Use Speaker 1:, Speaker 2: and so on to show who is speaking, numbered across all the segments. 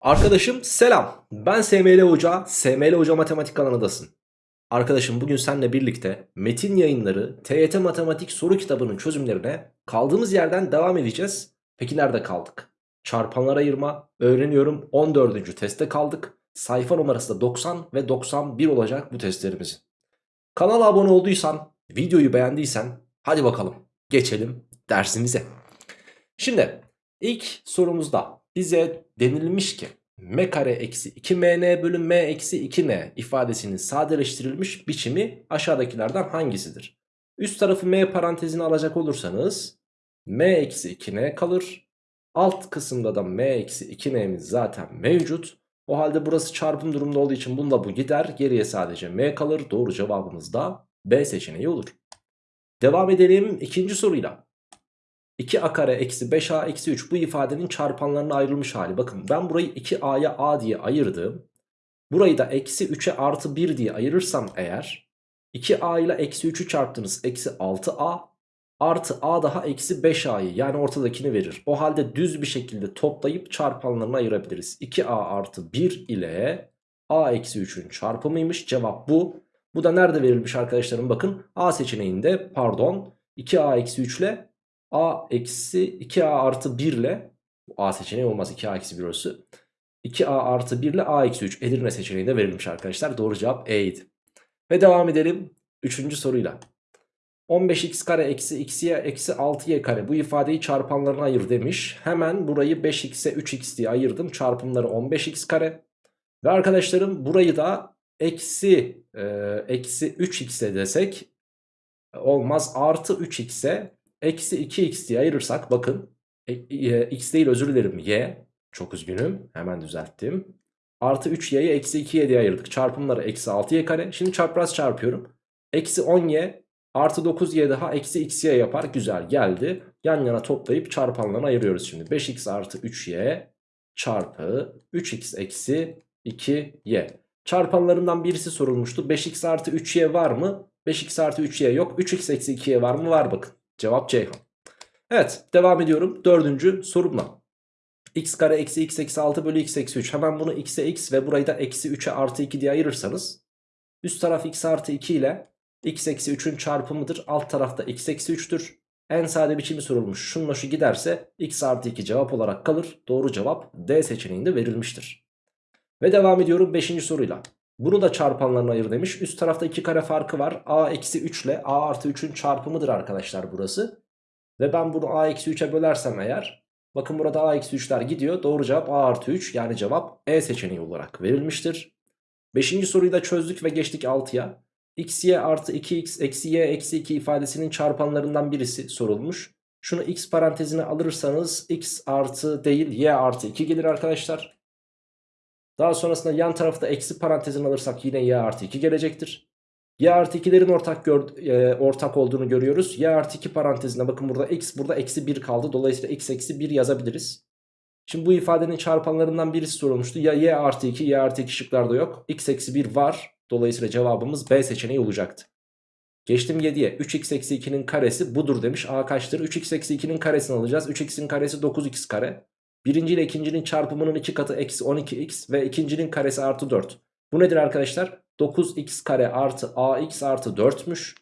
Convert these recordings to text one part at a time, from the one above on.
Speaker 1: Arkadaşım selam. Ben SML Hoca, SML Hoca Matematik kanalındasın. Arkadaşım bugün seninle birlikte Metin Yayınları TYT Matematik soru kitabının çözümlerine kaldığımız yerden devam edeceğiz. Peki nerede kaldık? Çarpanlar ayırma, öğreniyorum 14. testte kaldık. Sayfa numarası da 90 ve 91 olacak bu testlerimizin. Kanala abone olduysan, videoyu beğendiysen hadi bakalım geçelim dersimize. Şimdi ilk sorumuzda bize denilmiş ki m kare eksi 2mn bölü m eksi 2n ifadesinin sadeleştirilmiş biçimi aşağıdakilerden hangisidir? Üst tarafı m parantezine alacak olursanız m eksi 2n kalır. Alt kısımda da m eksi 2n'miz zaten mevcut. O halde burası çarpım durumda olduğu için bununla bu gider. Geriye sadece m kalır. Doğru cevabımız da B seçeneği olur. Devam edelim ikinci soruyla. 2a kare eksi 5a eksi 3 bu ifadenin çarpanlarına ayrılmış hali. Bakın ben burayı 2a'ya a diye ayırdım. Burayı da eksi 3'e artı 1 diye ayırırsam eğer 2a ile eksi 3'ü çarptınız eksi 6a artı a daha eksi 5a'yı yani ortadakini verir. O halde düz bir şekilde toplayıp çarpanlarına ayırabiliriz. 2a artı 1 ile a eksi 3'ün çarpımıymış cevap bu. Bu da nerede verilmiş arkadaşlarım bakın a seçeneğinde pardon 2a eksi 3 ile a eksi 2a artı 1 ile a seçeneği olmaz 2a eksi 1 orası. 2a artı 1 ile a eksi 3 Edirne seçeneğinde verilmiş arkadaşlar. Doğru cevap E'ydi. Ve devam edelim 3. soruyla. 15x kare eksi x'ye eksi 6y kare bu ifadeyi çarpanlarına ayır demiş. Hemen burayı 5x'e 3x diye ayırdım. Çarpımları 15x kare. Ve arkadaşlarım burayı da eksi, e, eksi 3x'e desek olmaz. Artı 3x'e eksi 2x diye ayırırsak bakın e, e, x değil özür dilerim y çok üzgünüm hemen düzelttim. Artı 3y'yi eksi 2y diye ayırdık çarpımları eksi 6y kare şimdi çapraz çarpıyorum. Eksi 10y artı 9y daha eksi xy yapar güzel geldi. Yan yana toplayıp çarpanlarına ayırıyoruz şimdi 5x artı 3y çarpı 3x eksi 2y. Çarpanlarından birisi sorulmuştu 5x artı 3y var mı? 5x artı 3y yok 3x eksi 2y var mı? Var bakın. Cevap Ceyhan. Evet devam ediyorum dördüncü sorumla. x kare eksi x eksi 6 bölü x eksi 3. Hemen bunu x'e x ve burayı da eksi 3'e artı 2 diye ayırırsanız. Üst taraf x artı 2 ile x eksi 3'ün çarpımıdır. Alt tarafta x eksi 3'tür. En sade biçimi sorulmuş. Şununla şu giderse x artı 2 cevap olarak kalır. Doğru cevap D seçeneğinde verilmiştir. Ve devam ediyorum 5. soruyla. Bunu da çarpanlarına ayır demiş. Üst tarafta 2 kare farkı var. a eksi 3 ile a artı 3'ün çarpımıdır arkadaşlar burası. Ve ben bunu a eksi 3'e bölersem eğer. Bakın burada a eksi 3'ler gidiyor. Doğru cevap a artı 3 yani cevap E seçeneği olarak verilmiştir. Beşinci soruyu da çözdük ve geçtik 6'ya. x y artı 2x eksi y eksi 2 ifadesinin çarpanlarından birisi sorulmuş. Şunu x parantezine alırsanız x artı değil y artı 2 gelir arkadaşlar. Daha sonrasında yan tarafta eksi parantezini alırsak yine y artı 2 gelecektir. Y artı 2'lerin ortak, e, ortak olduğunu görüyoruz. Y artı 2 parantezinde bakın burada x burada eksi 1 kaldı. Dolayısıyla x eksi 1 yazabiliriz. Şimdi bu ifadenin çarpanlarından birisi sorulmuştu. Ya y artı 2 y artı 2 şıklarda yok. x eksi 1 var. Dolayısıyla cevabımız B seçeneği olacaktı. Geçtim 7'ye 3x eksi 2'nin karesi budur demiş. A kaçtır? 3x eksi 2'nin karesini alacağız. 3x'in karesi 9x kare. Birinci ile ikincinin çarpımının iki katı eksi 12x ve ikincinin karesi artı 4. Bu nedir arkadaşlar? 9x kare artı ax artı 4'müş.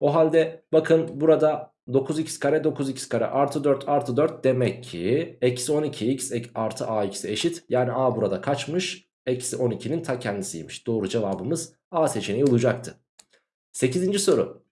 Speaker 1: O halde bakın burada 9x kare 9x kare artı 4 artı 4 demek ki eksi 12x artı ax eşit. Yani a burada kaçmış? Eksi 12'nin ta kendisiymiş. Doğru cevabımız a seçeneği olacaktı. 8. soru.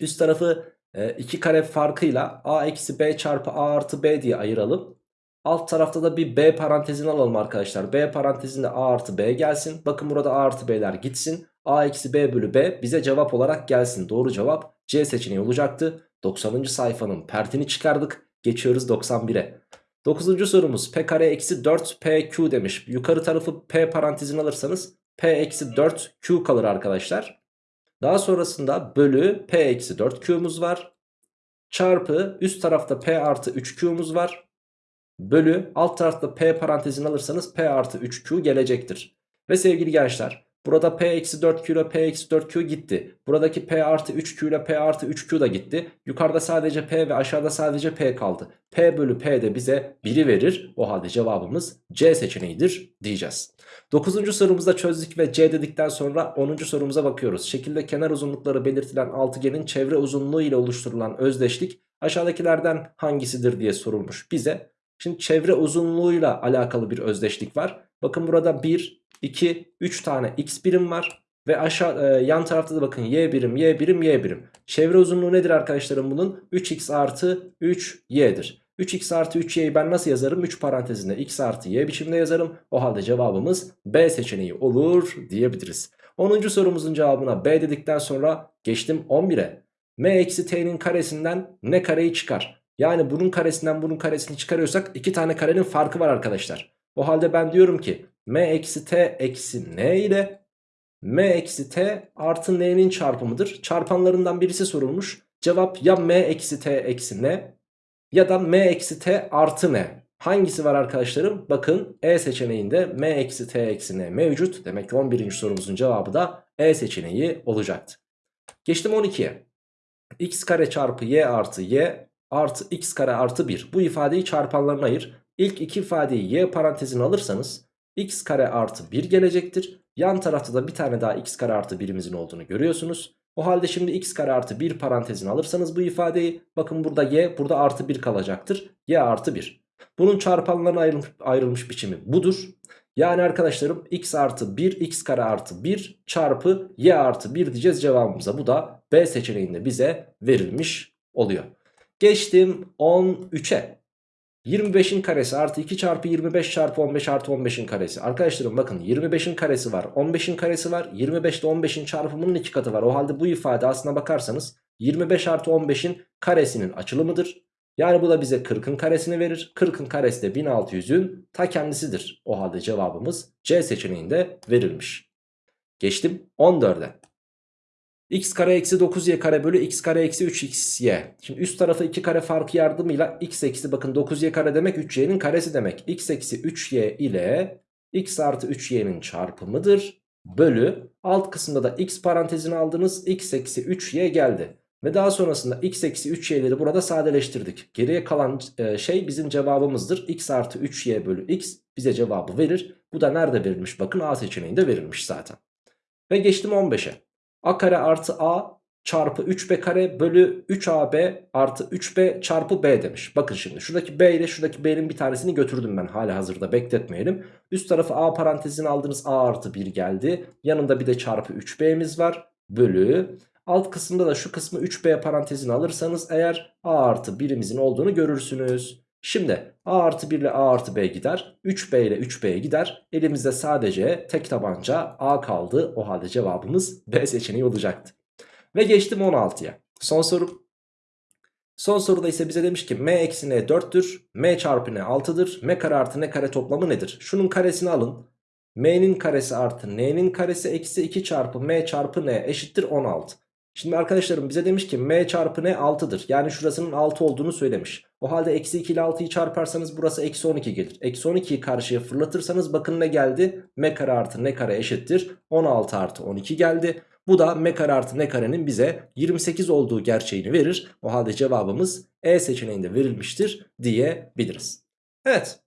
Speaker 1: Üst tarafı 2 e, kare farkıyla a eksi b çarpı a artı b diye ayıralım. Alt tarafta da bir B parantezini alalım arkadaşlar. B parantezinde A artı B gelsin. Bakın burada A artı B'ler gitsin. A eksi B bölü B bize cevap olarak gelsin. Doğru cevap C seçeneği olacaktı. 90. sayfanın pertini çıkardık. Geçiyoruz 91'e. 9. sorumuz P kare eksi 4 PQ demiş. Yukarı tarafı P parantezini alırsanız P eksi 4 Q kalır arkadaşlar. Daha sonrasında bölü P eksi 4 Q'muz var. Çarpı üst tarafta P artı 3 Q'muz var bölü alt tarafta p parantezini alırsanız p artı 3q gelecektir. Ve sevgili gençler Burada P eksi 4Q ile P eksi 4Q gitti. Buradaki P artı 3Q ile P artı 3Q da gitti. Yukarıda sadece P ve aşağıda sadece P kaldı. P bölü P de bize 1'i verir. O halde cevabımız C seçeneğidir diyeceğiz. 9. sorumuzda çözdük ve C dedikten sonra 10. sorumuza bakıyoruz. Şekilde kenar uzunlukları belirtilen altıgenin çevre uzunluğu ile oluşturulan özdeşlik aşağıdakilerden hangisidir diye sorulmuş bize. Şimdi çevre uzunluğuyla alakalı bir özdeşlik var. Bakın burada 1, 2, 3 tane x birim var. Ve aşağı e, yan tarafta da bakın y birim, y birim, y birim. Çevre uzunluğu nedir arkadaşlarım bunun? 3x artı 3y'dir. 3x artı 3y'yi ben nasıl yazarım? 3 parantezinde x artı y biçimde yazarım. O halde cevabımız B seçeneği olur diyebiliriz. 10. sorumuzun cevabına B dedikten sonra geçtim 11'e. m eksi t'nin karesinden ne kareyi çıkar? Yani bunun karesinden bunun karesini çıkarıyorsak iki tane karenin farkı var arkadaşlar. O halde ben diyorum ki m eksi t eksi n ile m eksi t artı n'nin çarpımıdır. Çarpanlarından birisi sorulmuş. Cevap ya m eksi t eksi n ya da m eksi t artı n. Hangisi var arkadaşlarım? Bakın E seçeneğinde m eksi t eksi n mevcut. Demek ki 11. sorumuzun cevabı da E seçeneği olacaktı. Geçtim 12'ye. x kare çarpı y artı y artı x kare artı 1. Bu ifadeyi çarpanlarına ayır. İlk iki ifadeyi y parantezine alırsanız x kare artı 1 gelecektir. Yan tarafta da bir tane daha x kare artı 1'imizin olduğunu görüyorsunuz. O halde şimdi x kare artı 1 parantezine alırsanız bu ifadeyi bakın burada y burada artı 1 kalacaktır. y artı 1. Bunun çarpanlarına ayrılmış, biçimi budur. Yani arkadaşlarım x artı 1 x kare artı 1 çarpı y artı 1 diyeceğiz cevabımıza. Bu da B seçeneğinde bize verilmiş oluyor. Geçtim 13'e. 25'in karesi artı 2 çarpı 25 çarpı 15 artı 15'in karesi. Arkadaşlarım bakın 25'in karesi var 15'in karesi var 25 ile 15'in çarpımının iki katı var. O halde bu ifade aslına bakarsanız 25 artı 15'in karesinin açılımıdır. Yani bu da bize 40'ın karesini verir. 40'ın karesi de 1600'ün ta kendisidir. O halde cevabımız C seçeneğinde verilmiş. Geçtim 14'e x kare eksi 9y kare bölü x kare eksi 3xy. Şimdi üst tarafı 2 kare farkı yardımıyla x eksi bakın 9y kare demek 3y'nin karesi demek. x eksi 3y ile x artı 3y'nin çarpımıdır. Bölü alt kısımda da x parantezini aldınız x eksi 3y geldi. Ve daha sonrasında x eksi 3y'leri burada sadeleştirdik. Geriye kalan e, şey bizim cevabımızdır. x artı 3y bölü x bize cevabı verir. Bu da nerede verilmiş? Bakın A seçeneğinde verilmiş zaten. Ve geçtim 15'e a kare artı a çarpı 3b kare bölü 3ab artı 3b çarpı b demiş. Bakın şimdi şuradaki b ile şuradaki b'nin bir tanesini götürdüm ben hala hazırda bekletmeyelim. Üst tarafı a parantezini aldınız a artı 1 geldi. Yanında bir de çarpı 3b'miz var bölü. Alt kısımda da şu kısmı 3b parantezini alırsanız eğer a artı 1'imizin olduğunu görürsünüz. Şimdi a artı 1 ile a artı b gider. 3b ile 3b gider. Elimizde sadece tek tabanca a kaldı. O halde cevabımız B seçeneği olacaktı. Ve geçtim 16'ya. Son soru. Son soruda ise bize demiş ki m eksi n 4'tür. m çarpı n 6'dır. m kare artı n kare toplamı nedir? Şunun karesini alın. m'nin karesi artı n'nin karesi eksi 2 çarpı m çarpı n eşittir 16. Şimdi arkadaşlarım bize demiş ki m çarpı n 6'dır. Yani şurasının 6 olduğunu söylemiş. O halde eksi 2 ile 6'yı çarparsanız burası eksi 12 gelir. Eksi 12'yi karşıya fırlatırsanız bakın ne geldi? m kare artı n kare eşittir. 16 artı 12 geldi. Bu da m kare artı n karenin bize 28 olduğu gerçeğini verir. O halde cevabımız E seçeneğinde verilmiştir diyebiliriz. Evet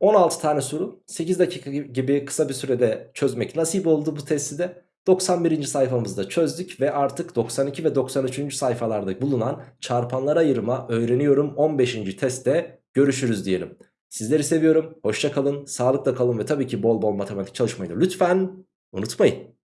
Speaker 1: 16 tane soru 8 dakika gibi kısa bir sürede çözmek nasip oldu bu testi de. 91. sayfamızda çözdük ve artık 92 ve 93. sayfalarda bulunan çarpanlar ayırma öğreniyorum 15. testte görüşürüz diyelim. Sizleri seviyorum. Hoşça kalın, sağlıkla kalın ve tabii ki bol bol matematik çalışmayı da lütfen unutmayın.